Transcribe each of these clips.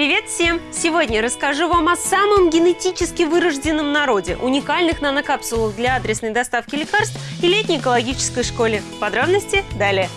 Привет всем! Сегодня расскажу вам о самом генетически вырожденном народе, уникальных нанокапсулах для адресной доставки лекарств и летней экологической школе. Подробности далее.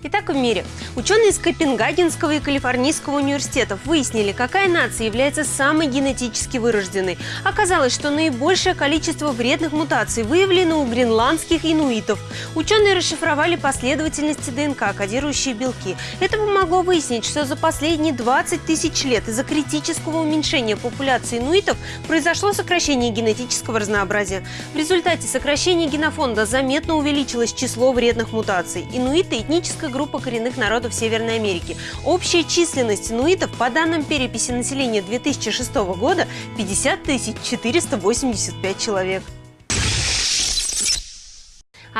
Итак, в мире. Ученые из Копенгагенского и Калифорнийского университетов выяснили, какая нация является самой генетически вырожденной. Оказалось, что наибольшее количество вредных мутаций выявлено у гренландских инуитов. Ученые расшифровали последовательности ДНК, кодирующие белки. Это помогло выяснить, что за последние 20 тысяч лет из-за критического уменьшения популяции инуитов произошло сокращение генетического разнообразия. В результате сокращения генофонда заметно увеличилось число вредных мутаций. Инуиты – этническая этническая группа коренных народов Северной Америки. Общая численность инуитов по данным переписи населения 2006 года 50 485 человек.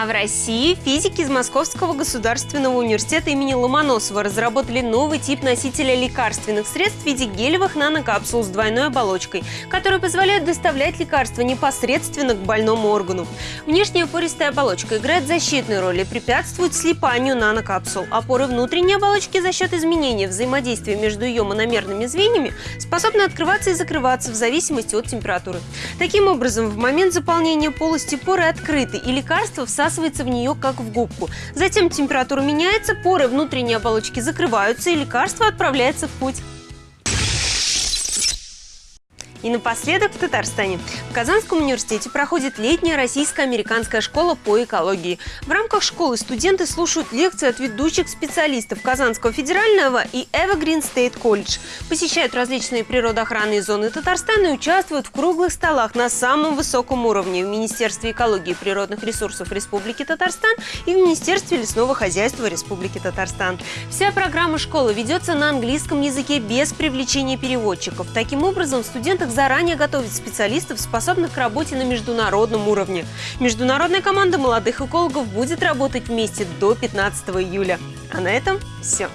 А в России физики из Московского государственного университета имени Ломоносова разработали новый тип носителя лекарственных средств в виде гелевых нанокапсул с двойной оболочкой, которые позволяют доставлять лекарства непосредственно к больному органу. Внешняя пористая оболочка играет защитную роль и препятствует слипанию нанокапсул. Опоры внутренней оболочки за счет изменения взаимодействия между ее мономерными звеньями способны открываться и закрываться в зависимости от температуры. Таким образом, в момент заполнения полости поры открыты, и лекарства всасываются всасывается в нее, как в губку. Затем температура меняется, поры внутренней оболочки закрываются, и лекарство отправляется в путь. И напоследок в Татарстане. В Казанском университете проходит летняя российско-американская школа по экологии. В рамках школы студенты слушают лекции от ведущих специалистов Казанского федерального и Evergreen State College, посещают различные природоохранные зоны Татарстана и участвуют в круглых столах на самом высоком уровне в Министерстве экологии и природных ресурсов Республики Татарстан и в Министерстве лесного хозяйства Республики Татарстан. Вся программа школы ведется на английском языке без привлечения переводчиков. Таким образом, студенты как заранее готовить специалистов, способных к работе на международном уровне. Международная команда молодых экологов будет работать вместе до 15 июля. А на этом все.